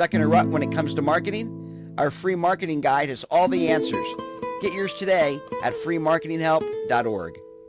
Stuck in a rut when it comes to marketing? Our free marketing guide has all the answers. Get yours today at freemarketinghelp.org.